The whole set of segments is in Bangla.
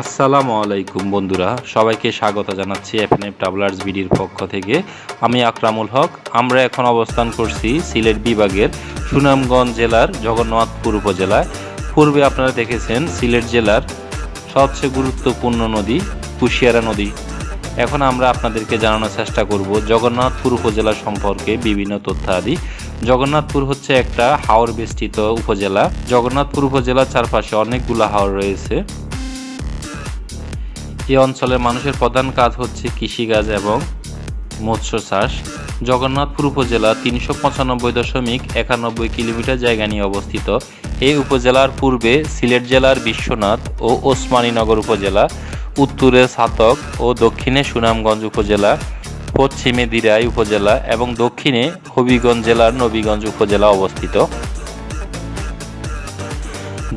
আসসালামু আলাইকুম বন্ধুরা, সবাইকে স্বাগত জানাচ্ছি এফএনএফ ট্রাভেলার্স বিডির পক্ষ থেকে। আমি আকরামুল হক, আমরা এখন অবস্থান করছি সিলেট বিভাগের সুনামগঞ্জ জেলার জগন্নাথপুর উপজেলায়। পূর্বে আপনারা দেখেছেন সিলেট জেলার সবচেয়ে গুরুত্বপূর্ণ নদী, কুশিয়ারা নদী। এখন আমরা আপনাদেরকে জানানোর চেষ্টা করব জগন্নাথপুর উপজেলা সম্পর্কে বিভিন্ন তথ্যাদি। জগন্নাথপুর হচ্ছে একটা হাওর বেষ্টিত উপজেলা। জগন্নাথপুর উপজেলার চারপাশে অনেকগুলো হাওর রয়েছে। এই অঞ্চলের মানুষের প্রধান কাজ হচ্ছে কৃষিকাজ এবং মৎস্য চাষ। জগন্নাথপুর উপজেলা তিনশো পঁচানব্বই দশমিক একানব্বই কিলোমিটার জায়গা নিয়ে অবস্থিত। এই উপজেলার পূর্বে সিলেট জেলার বিশ্বনাথ ও ওসমানীনগর উপজেলা, উত্তরে সাতক ও দক্ষিণে সুনামগঞ্জ উপজেলা, পশ্চিমে দিরাই উপজেলা এবং দক্ষিণে হবিগঞ্জ জেলার নবীগঞ্জ উপজেলা অবস্থিত।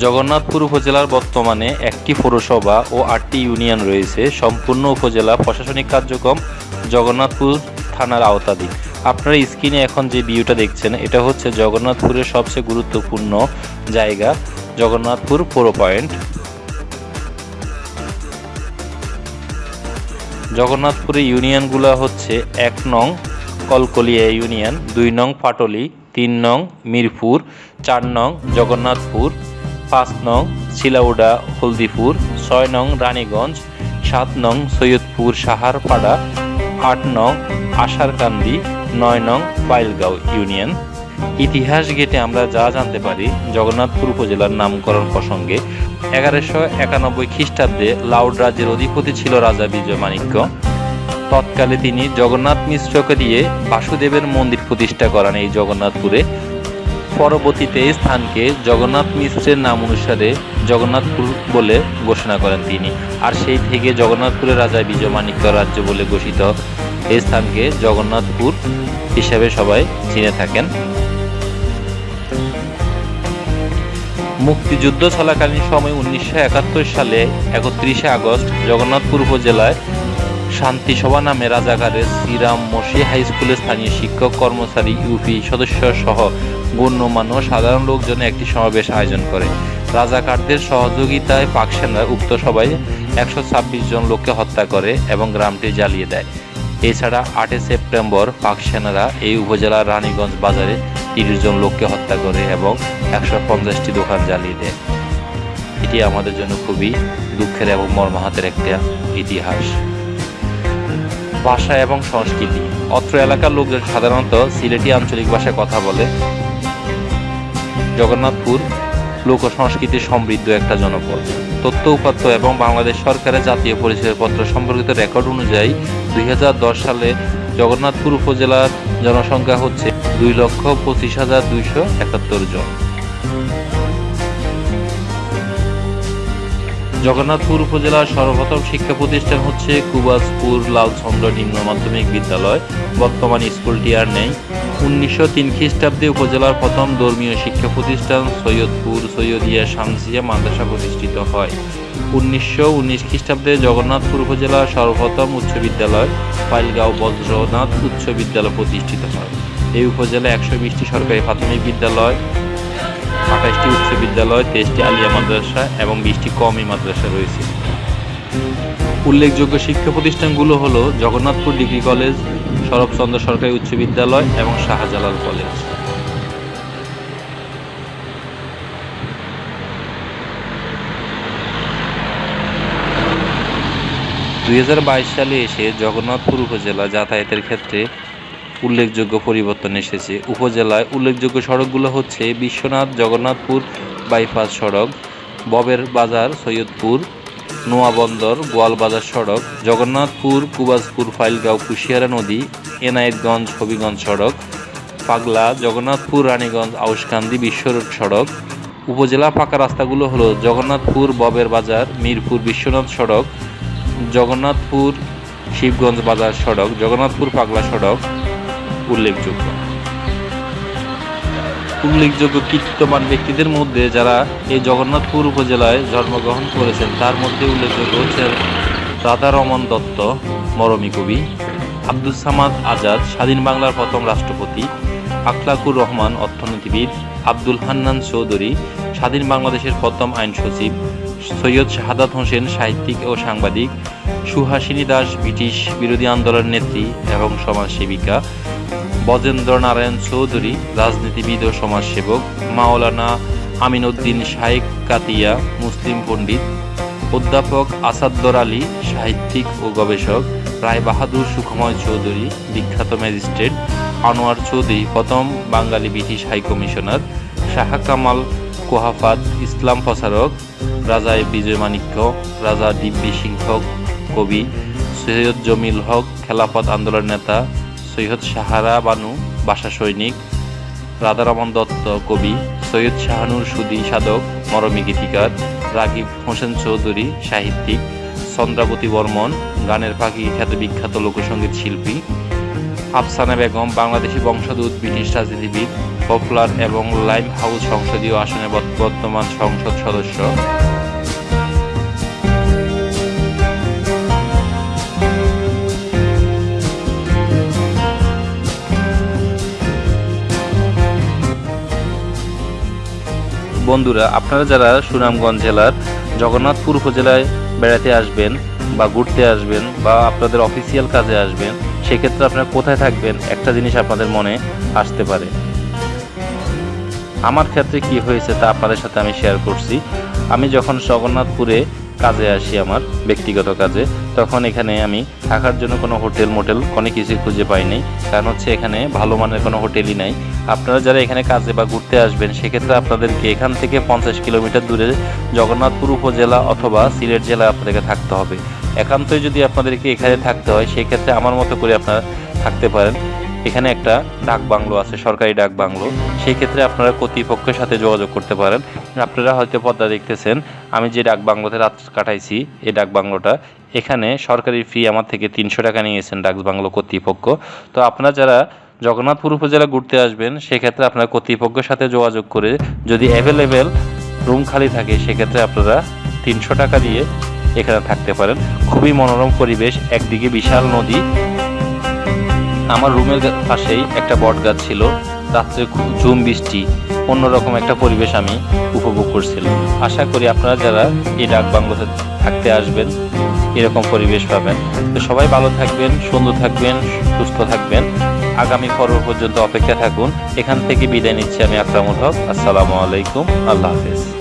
জগন্নাথপুর উপজেলার বর্তমানে একটি পৌরসভা ও আটটি ইউনিয়ন রয়েছে। সম্পূর্ণ উপজেলা প্রশাসনিক কার্যক্রম জগন্নাথপুর থানার আওতাধীন। আপনারা স্ক্রিনে এখন যে ভিউটা দেখছেন, এটা হচ্ছে জগন্নাথপুরের সবচেয়ে গুরুত্বপূর্ণ জায়গা, জগন্নাথপুর পৌর পয়েন্ট। জগন্নাথপুরের ইউনিয়নগুলো হচ্ছে এক নং কলকলিয়া ইউনিয়ন, দুই নং পাটলি, তিন নং মিরপুর, চার নং জগন্নাথপুর। পাঁচ নং শিলাউডা, হলদিপুর, ছয় নং রানীগঞ্জ, সাত নং সৈয়দপুর সাহারপাড়া, আট নং আশারকান্দি, নয় নং পাইলগাঁও ইউনিয়ন। ইতিহাস গেটে আমরা যা জানতে পারি, জগন্নাথপুর উপজেলার নামকরণ প্রসঙ্গে এগারোশো একানব্বই খ্রিস্টাব্দে লাউড রাজ্যের অধিপতি ছিল রাজা বিজয় মাণিক্য। তৎকালে তিনি জগন্নাথ মিশ্রকে দিয়ে বাসুদেবের মন্দির প্রতিষ্ঠা করেন এই জগন্নাথপুরে। পরবর্তীতে এই স্থানকে জগন্নাথ মিশ্রের নাম অনুসারে জগন্নাথপুর বলে ঘোষণা করেন তিনি। আর সেই থেকে জগন্নাথপুরের রাজা বিজয় মাণিক্য রাজ্য বলে ঘোষিত এই স্থানকে জগন্নাথপুর হিসাবে সবাই চিনে থাকেন। মুক্তিযুদ্ধ চলাকালীন সময় উনিশশো একাত্তর সালে একত্রিশে আগস্ট জগন্নাথপুর উপজেলায় শান্তি সভা নামে রাজাকারের শ্রীরাম মসি হাই স্কুলের স্থানীয় শিক্ষক, কর্মচারী, ইউপি সদস্য সহ গণ্যমান্য সাধারণ লোকজন একটি সমাবেশ আয়োজন করে। রাজাকারদের সহযোগিতায় পাক সেনা উক্ত সভায় একশো জন লোককে হত্যা করে এবং গ্রামটি জ্বালিয়ে দেয়। এছাড়া আটই সেপ্টেম্বর পাক সেনারা এই উপজেলার রানীগঞ্জ বাজারে তিরিশ জন লোককে হত্যা করে এবং একশো পঞ্চাশটি দোকান জ্বালিয়ে দেয়। এটি আমাদের জন্য খুবই দুঃখের এবং মর্মাহাতের একটা ইতিহাস। ভাষা এবং সংস্কৃতি। অত্র এলাকার লোকজন সাধারণত সিলেটি আঞ্চলিক ভাষায় কথা বলে। জগন্নাথপুর লোক সংস্কৃতি সমৃদ্ধ একটা জনপদ। তথ্য উপাত্ত এবং বাংলাদেশ সরকারের জাতীয় পরিচয়পত্র সম্পর্কিত রেকর্ড অনুযায়ী দুই হাজার দশ সালে জগন্নাথপুর উপজেলার জনসংখ্যা হচ্ছে দুই লক্ষ পঁচিশ হাজার দুইশো একাত্তর জন। জগন্নাথপুর উপজেলার সর্বপ্রথম শিক্ষা প্রতিষ্ঠান হচ্ছে কুবাজপুর লালচন্দ্র নিম্ন মাধ্যমিক বিদ্যালয়। বর্তমান স্কুলটি আর নেই। উনিশশো তিন খ্রিস্টাব্দে উপজেলার প্রথম ধর্মীয় শিক্ষা প্রতিষ্ঠান সৈয়দপুর সৈয়দিয়া শামসিয়া মাদ্রাসা প্রতিষ্ঠিত হয়। উনিশশো উনিশ খ্রিস্টাব্দে জগন্নাথপুর উপজেলার সর্বপ্রথম উচ্চ বিদ্যালয় ফাইলগাঁও বজ্রনাথ উচ্চ বিদ্যালয় প্রতিষ্ঠিত হয়। এই উপজেলায় একশো বিশটি সরকারি প্রাথমিক বিদ্যালয়, আঠাশটি উচ্চ বিদ্যালয়, তেইশটি আলিয়া মাদ্রাসা এবং বিশটি কমি মাদ্রাসা রয়েছে। উল্লেখযোগ্য শিক্ষা প্রতিষ্ঠানগুলো হলো জগন্নাথপুর ডিগ্রি কলেজ শরৎচন্দ্র সরকারি উচ্চ বিদ্যালয় এবং শাহজালাল কলেজ। দুই হাজার বাইশ সালে এসে জগন্নাথপুর উপজেলা যাতায়াতের ক্ষেত্রে উল্লেখযোগ্য পরিবর্তন এসেছে। উপজেলায় উল্লেখযোগ্য সড়কগুলো হচ্ছে বিশ্বনাথ, জগন্নাথপুর বাইপাস সড়ক, ববের বাজার, সৈয়দপুর নোয়াবন্দর গোয়ালবাজার সড়ক, জগন্নাথপুর, কুবাজপুর ফাইলগাঁও, কুশিয়ারা নদী, এনায়েতগঞ্জ, হবিগঞ্জ সড়ক, পাগলা, জগন্নাথপুর, রানীগঞ্জ আউসকান্দি বিশ্ব রোড সড়ক। উপজেলা ফাঁকা রাস্তাগুলো হলো জগন্নাথপুর, ববের বাজার, মিরপুর, বিশ্বনাথ সড়ক, জগন্নাথপুর, শিবগঞ্জ বাজার সড়ক, জগন্নাথপুর, পাগলা সড়ক। উল্লেখযোগ্য। উল্লেখযোগ্য কীর্তিমান ব্যক্তিদের মধ্যে যারা এই জগন্নাথপুর উপজেলায় জন্মগ্রহণ করেছেন, তার মধ্যে উল্লেখযোগ্য হচ্ছেন রাধা রমন দত্ত, মরমী কবি, আব্দুল সামাদ আজাদ, স্বাধীন বাংলার প্রথম রাষ্ট্রপতি, আখলাকুর রহমান অর্থনীতিবিদ, আব্দুল হান্নান চৌধুরী, স্বাধীন বাংলাদেশের প্রথম আইন সচিব, সৈয়দ শাহাদাত হোসেন সাহিত্যিক ও সাংবাদিক, সুহাসিনী দাস ব্রিটিশ বিরোধী আন্দোলন নেত্রী এবং সমাজসেবিকা বজেন্দ্র নারায়ণ চৌধুরী, রাজনীতিবিদ ও সমাজসেবক, মাওলানা আমিনউদ্দিন শাইখ কাতিয়া, মুসলিম পণ্ডিত, অধ্যাপক আসাদ্দর আলী, সাহিত্যিক ও গবেষক, রায় বাহাদুর সুখময় চৌধুরী, বিখ্যাত ম্যাজিস্ট্রেট, আনোয়ার চৌধুরী, প্রথম Bengali British high commissioner, Shah Kamal Kohafat, ইসলাম প্রচারক, রাজা বিজয় মাণিক্য, রাজা দিব্যি সিংহ কবি, সৈয়দ জমিল হক, খেলাফত আন্দোলন নেতা সৈয়দ সাহারা বানু, বাসা সৈনিক, রাধারমন দত্ত কবি, সৈয়দ শাহানুর সুদি সাধক, মরমী গীতিকার, রাগিব হোসেন চৌধুরী সাহিত্যিক, চন্দ্রাবতী বর্মন, গানের পাখি খ্যাত বিখ্যাত লোকসঙ্গীত শিল্পী, আফসানা বেগম, বাংলাদেশি বংশোদ্ভূত ব্রিটিশ রাজনীতিবিদ, পপুলার এবং লাইম হাউস সংসদীয় আসনে বর্ত- বর্তমান সংসদ সদস্য। বন্ধুরা, আপনারা যারা সুনামগঞ্জ জেলার জগন্নাথপুর উপজেলায় বেড়াতে আসবেন বা ঘুরতে আসবেন বা আপনাদের অফিসিয়াল কাজে আসবেন, সেক্ষেত্রে আপনারা কোথায় থাকবেন একটা জিনিস আপনাদের মনে আসতে পারে। আমার ক্ষেত্রে কি হয়েছে তা আপনাদের সাথে আমি শেয়ার করছি। আমি যখন জগন্নাথপুরে কাজে আসি আমার, ব্যক্তিগত কাজে। তখন এখানে আমি থাকার জন্য কোনো হোটেল, মোটেল কোনো কিছু খুঁজে পাইনি। কারণ হচ্ছে এখানে ভালো মানের কোনো হোটেলই নাই। আপনারা যারা এখানে কাজে বা ঘুরতে আসবেন, সেক্ষেত্রে আপনাদেরকে এখান থেকে পঞ্চাশ কিলোমিটার দূরে জগন্নাথপুর উপজেলা অথবা সিলেট জেলায় আপনাদেরকে থাকতে হবে। একান্তই যদি আপনাদেরকে এখানে থাকতে হয়, সেক্ষেত্রে আমার মতো করে আপনারা থাকতে পারেন। এখানে একটা ডাক বাংলো আছে, সরকারি ডাক বাংলো। সেই ক্ষেত্রে আপনারা কর্তৃপক্ষের সাথে যোগাযোগ করতে পারেন। আপনারা হয়তো পদ্মা দেখতেছেন, আমি যে ডাক বাংলোতে রাত কাটাইছি, এই ডাক বাংলোটা, এখানে সরকারি ফি আমার থেকে তিনশো টাকা নিয়েছেন ডাক বাংলো কর্তৃপক্ষ। তো আপনারা যারা জগন্নাথপুর উপজেলা ঘুরতে আসবেন, সেক্ষেত্রে আপনারা কর্তৃপক্ষের সাথে যোগাযোগ করে যদি অ্যাভেলেবেল রুম খালি থাকে, সেক্ষেত্রে আপনারা তিনশো টাকা দিয়ে এখানে থাকতে পারেন। খুবই মনোরম পরিবেশ, একদিকে বিশাল নদী আমার রুমের পাশেই একটা বট গাছ ছিল। রাত্রে খুব ঝুম বৃষ্টি, অন্যরকম একটা পরিবেশ আমি উপভোগ করছিলাম। আশা করি আপনারা যারা এই ডাক বাংলোতে থাকতে আসবেন, এরকম পরিবেশ পাবেন। তো সবাই ভালো থাকবেন, সুন্দর থাকবেন, সুস্থ থাকবেন। আগামী পর্ব পর্যন্ত অপেক্ষা থাকুন। এখান থেকে বিদায় নিচ্ছি আমি আকরামুল হক। আসসালামু আলাইকুম। আল্লাহ হাফেজ।